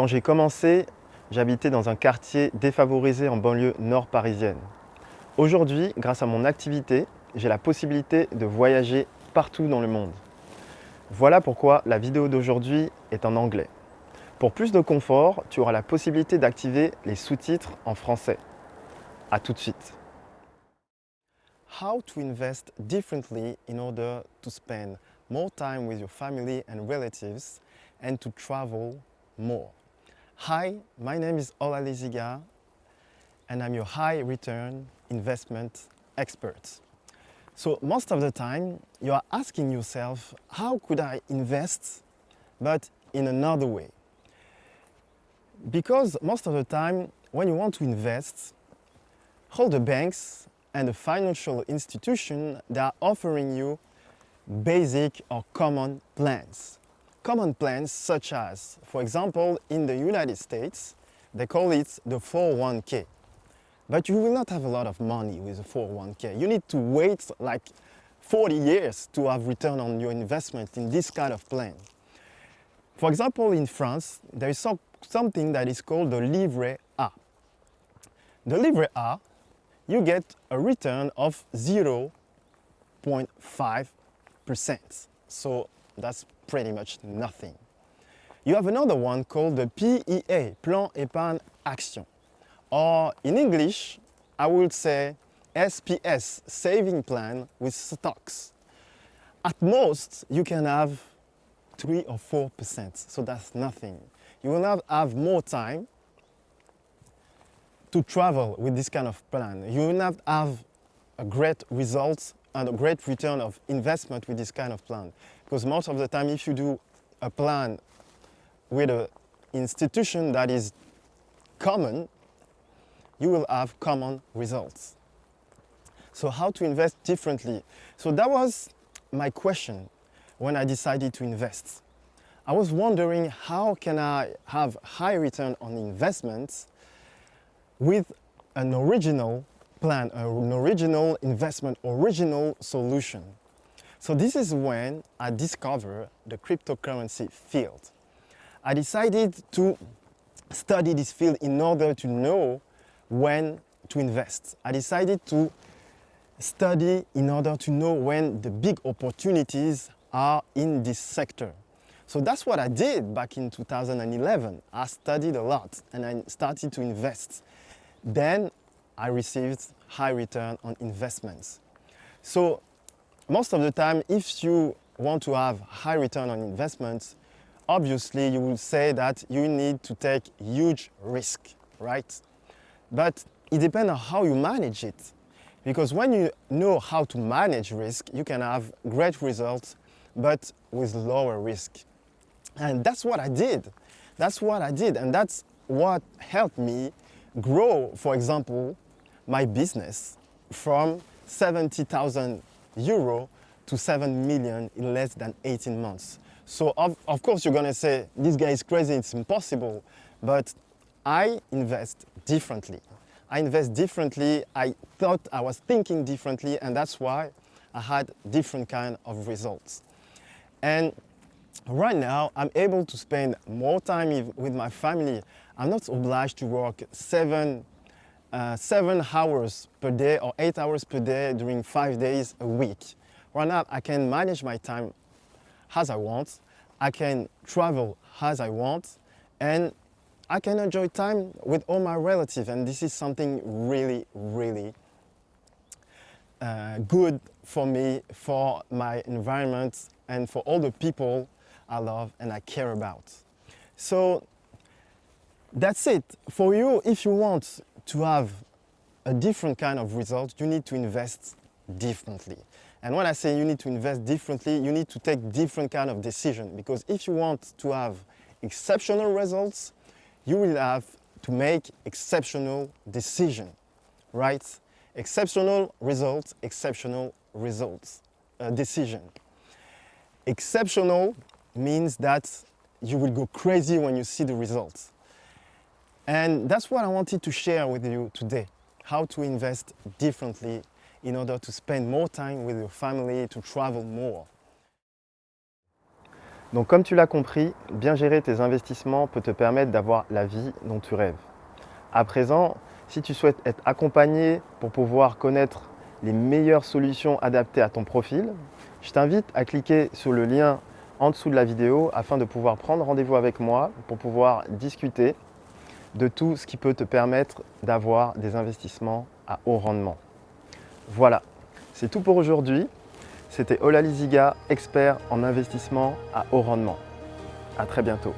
Quand j'ai commencé, j'habitais dans un quartier défavorisé en banlieue nord parisienne. Aujourd'hui, grâce à mon activité, j'ai la possibilité de voyager partout dans le monde. Voilà pourquoi la vidéo d'aujourd'hui est en anglais. Pour plus de confort, tu auras la possibilité d'activer les sous-titres en français. A tout de suite. How to invest differently in order to spend more time with your family and relatives and to travel more. Hi, my name is Ola Leziga and I'm your high return investment expert. So most of the time you are asking yourself, how could I invest but in another way? Because most of the time when you want to invest, all the banks and the financial institution they are offering you basic or common plans common plans such as, for example, in the United States, they call it the 401k. But you will not have a lot of money with a 401k. You need to wait like 40 years to have return on your investment in this kind of plan. For example, in France, there is some, something that is called the Livret A. The Livret A, you get a return of 0.5%. So that's pretty much nothing. You have another one called the PEA, Plan Épargne Action. Or in English, I would say SPS, Saving Plan with Stocks. At most, you can have 3 or 4%, so that's nothing. You will not have more time to travel with this kind of plan. You will not have a great result and a great return of investment with this kind of plan. Because most of the time, if you do a plan with an institution that is common, you will have common results. So how to invest differently? So that was my question when I decided to invest. I was wondering how can I have high return on investments with an original plan, an original investment, original solution. So this is when I discovered the cryptocurrency field. I decided to study this field in order to know when to invest. I decided to study in order to know when the big opportunities are in this sector. So that's what I did back in 2011. I studied a lot and I started to invest. Then I received high return on investments. So most of the time, if you want to have high return on investments, obviously you will say that you need to take huge risk, right? But it depends on how you manage it. Because when you know how to manage risk, you can have great results, but with lower risk. And that's what I did. That's what I did. And that's what helped me grow, for example, my business from 70,000 euro to 7 million in less than 18 months. So of, of course you're gonna say, this guy is crazy, it's impossible. But I invest differently. I invest differently, I thought I was thinking differently and that's why I had different kind of results. And right now I'm able to spend more time with my family. I'm not obliged to work seven uh, seven hours per day or eight hours per day during five days a week. Right now, I can manage my time as I want. I can travel as I want and I can enjoy time with all my relatives and this is something really, really uh, good for me, for my environment and for all the people I love and I care about. So that's it. For you, if you want to have a different kind of result, you need to invest differently. And when I say you need to invest differently, you need to take different kind of decision because if you want to have exceptional results, you will have to make exceptional decision, right? Exceptional results, exceptional results, uh, decision. Exceptional means that you will go crazy when you see the results. And that's what I wanted to share with you today, how to invest differently in order to spend more time with your family, to travel more. Donc comme tu l'as compris, bien gérer tes investissements peut te permettre d'avoir la vie dont tu rêves. À présent, si tu souhaites être accompagné pour pouvoir connaître les meilleures solutions adaptées à ton profil, je t'invite à cliquer sur le lien en dessous de la vidéo afin de pouvoir prendre rendez-vous avec moi pour pouvoir discuter de tout ce qui peut te permettre d'avoir des investissements à haut rendement. Voilà, c'est tout pour aujourd'hui. C'était Ola Liziga, expert en investissement à haut rendement. À très bientôt.